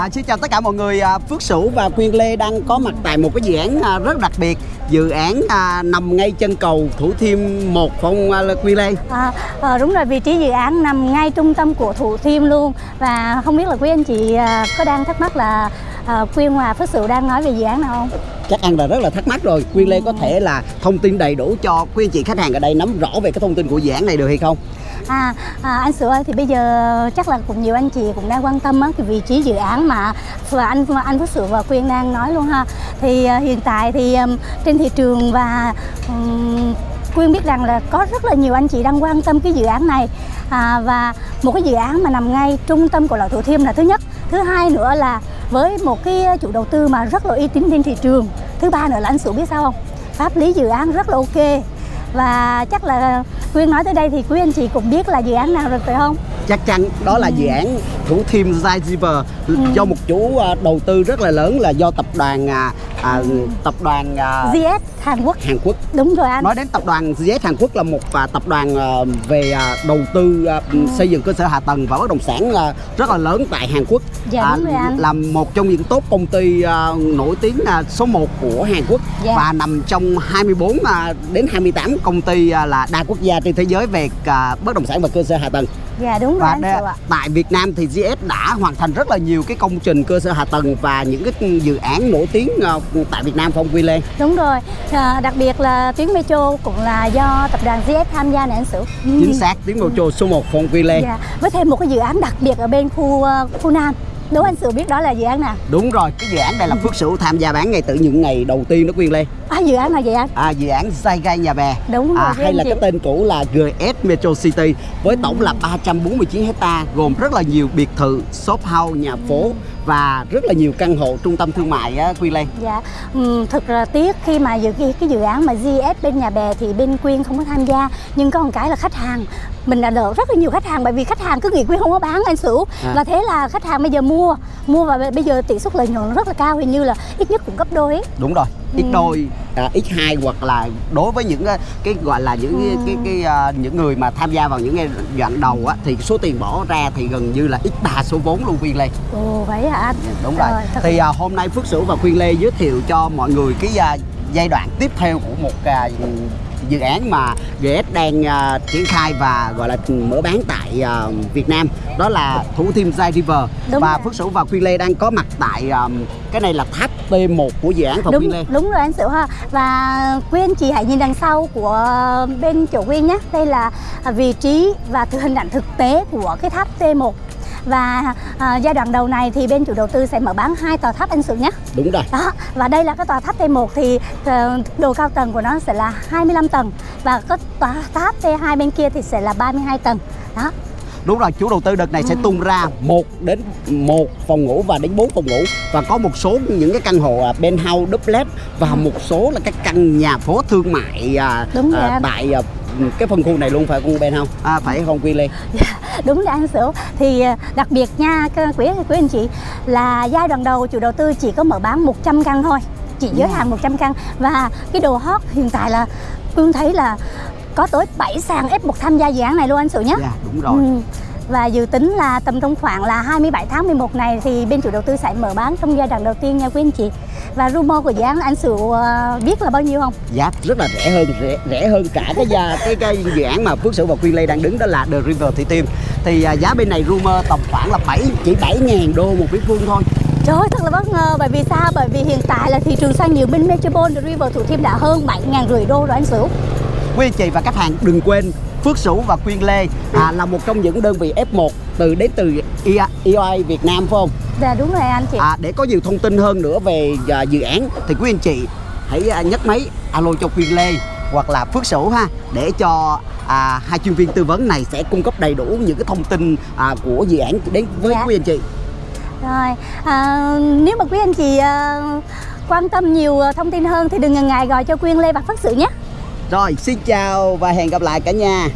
À, xin chào tất cả mọi người, à, Phước Sửu và Quyên Lê đang có mặt tại một cái dự án à, rất đặc biệt Dự án à, nằm ngay chân cầu Thủ Thiêm 1 phải không à, Quyên Lê? À, đúng rồi, vị trí dự án nằm ngay trung tâm của Thủ Thiêm luôn Và không biết là quý anh chị à, có đang thắc mắc là à, Quyên và Phước Sửu đang nói về dự án nào không? Chắc ăn là rất là thắc mắc rồi Quyên Lê có thể là thông tin đầy đủ cho quý anh chị khách hàng ở đây nắm rõ về cái thông tin của dự án này được hay không? À, à anh sửa ơi, thì bây giờ chắc là cũng nhiều anh chị cũng đang quan tâm á, cái vị trí dự án mà và anh anh Phước Sửa và Quyên đang nói luôn ha. Thì à, hiện tại thì um, trên thị trường và um, Quyên biết rằng là có rất là nhiều anh chị đang quan tâm cái dự án này. À, và một cái dự án mà nằm ngay trung tâm của loại Thủ Thiêm là thứ nhất. Thứ hai nữa là với một cái chủ đầu tư mà rất là uy tín trên thị trường. Thứ ba nữa là anh Sửu biết sao không? Pháp lý dự án rất là ok. Và chắc là Quyên nói tới đây thì quý anh chị cũng biết là dự án nào rồi phải không? Chắc chắn đó là dự án Thủ Thiêm Zyziver do một chủ à, đầu tư rất là lớn là do tập đoàn à, à, tập đoàn à, GS Hàn Quốc. Hàn Quốc. Đúng rồi anh. Nói đến tập đoàn GS Hàn Quốc là một à, tập đoàn à, về à, đầu tư à, xây dựng cơ sở hạ tầng và bất động sản à, rất là lớn tại Hàn Quốc. Dạ anh. Là một trong những top công ty à, nổi tiếng à, số 1 của Hàn Quốc Dạ. và nằm trong 24 à, đến 28 công ty à, là đa quốc gia trên thế giới về à, bất động sản và cơ sở hạ tầng. Dạ đúng rồi Và anh đe- ạ. tại Việt Nam thì GS đã hoàn thành rất là nhiều cái công trình cơ sở hạ tầng và những cái dự án nổi tiếng à, tại Việt Nam không Quy Lê? Đúng rồi. À, đặc biệt là tuyến metro cũng là do tập đoàn GS tham gia này anh Sửu. Chính xác tiếng metro số 1 không Quy Lê. Dạ. Với thêm một cái dự án đặc biệt ở bên khu ờ, khu Nam. Đố anh Sửu biết đó là dự án nào? Đúng rồi, cái dự án này là Phước Sửu tham gia bán ngay từ những ngày đầu tiên đó Quyên Lê. À dự án nào vậy anh? À, dự án Saigai Nhà Bè. Đúng rồi, À, hay là chị. cái tên cũ là GS Metro City với tổng là 349 hecta gồm rất là nhiều biệt thự, shop house, nhà phố và rất là nhiều căn hộ trung tâm thương mại á Quyên Lê. Dạ, um, thực ra tiếc khi mà dự cái, cái dự án mà GS bên nhà bè thì bên Quyên không có tham gia nhưng có một cái là khách hàng mình đã đỡ rất là nhiều khách hàng bởi vì khách hàng cứ nghĩ Quyên không có bán anh Sửu À. và thế là khách hàng bây giờ mua mua và bây giờ tỷ suất lợi nhuận rất là cao hình như là ít nhất cũng gấp đôi ấy. Đúng rồi, x Ừ. đôi, à, x2 hoặc là đối với những cái, cái gọi là những cái, Ừ. cái, cái à, những người mà tham gia vào những cái đoạn đầu á thì số tiền bỏ ra thì gần như là x ba số vốn luôn Quyên Lê. Ồ vậy hả anh? Đúng rồi. thật- Thì à, hôm nay Phước Sửu và Quyên Lê giới thiệu cho mọi người cái à, giai đoạn tiếp theo của một à, dự án mà GS đang à, triển khai và gọi là mở bán tại à, Việt Nam. Đó là Thủ Thiêm Zai River. Đúng và rồi. Phước Sửu và Quyên Lê đang có mặt tại à, cái này là tháp T1 của dự án phòng đúng Quyên Lê. đúng rồi anh Sửu ha. Và quý anh chị hãy nhìn đằng sau của bên chỗ Quyên nhé. Đây là vị trí và hình ảnh thực tế của cái tháp T1 và à, giai đoạn đầu này thì bên chủ đầu tư sẽ mở bán hai tòa tháp anh Sửu nhé Đúng rồi. đó và đây là cái tòa tháp T1 thì ờ, độ cao tầng của nó sẽ là 25 tầng và cái tòa tháp T2 bên kia thì sẽ là 32 tầng đó Đúng rồi, chủ đầu tư đợt này sẽ Ừ. tung ra một đến một phòng ngủ và đến 4 phòng ngủ và có một số những cái căn hộ à, penthouse duplex và một số là các căn nhà phố thương mại à, Đúng à, tại à, cái phân khu này luôn phải không penthouse? À, phải không Quy Lê? đúng rồi anh Sửu thì ờ, đặc biệt nha quý quý anh chị là giai đoạn đầu chủ đầu tư chỉ có mở bán 100 căn thôi chỉ giới hạn 100 căn và cái đồ hot hiện tại là Phương thấy là có tới 7 sàn F1 tham gia dự án này luôn anh Sửu nhé Dạ, đúng rồi. Ừ. Và dự tính là tầm trong khoảng là 27 tháng 11 này thì bên chủ đầu tư sẽ mở bán trong giai đoạn đầu tiên nha quý anh chị. Và rumor của dự án anh Sửu ờ, biết là bao nhiêu không? Giá rất là rẻ hơn rẻ, rẻ hơn cả cái giá cái cái dự án mà Phước Sửu và Quyên Lê đang đứng đó là The River Thị Tim. Thì à, giá bên này rumor tầm khoảng là 7 chỉ 7.000 đô một mét vuông thôi. Trời ơi, thật là bất ngờ bởi vì sao? Bởi vì hiện tại là thị trường xoay nhiều bên Metropole The River Thủ Thiêm đã hơn 7 ngàn rưỡi đô rồi anh Sửu. Quý anh chị và khách hàng đừng quên Phước Sửu và Quyên Lê à, là một trong những đơn vị F1 từ đến từ E EOI Việt Nam phải không? Dạ đúng rồi anh chị. À, để có nhiều thông tin hơn nữa về à, dự án thì quý anh chị hãy à, nhấc máy alo cho Quyên Lê hoặc là Phước Sửu ha để cho à, hai chuyên viên tư vấn này sẽ cung cấp đầy đủ những cái thông tin à, của dự án đến với Dạ. quý anh chị. Rồi, à, nếu mà quý anh chị à, quan tâm nhiều à, thông tin hơn thì đừng ngần ngại gọi cho Quyên Lê và Phất Sự nhé. Rồi, xin chào và hẹn gặp lại cả nhà.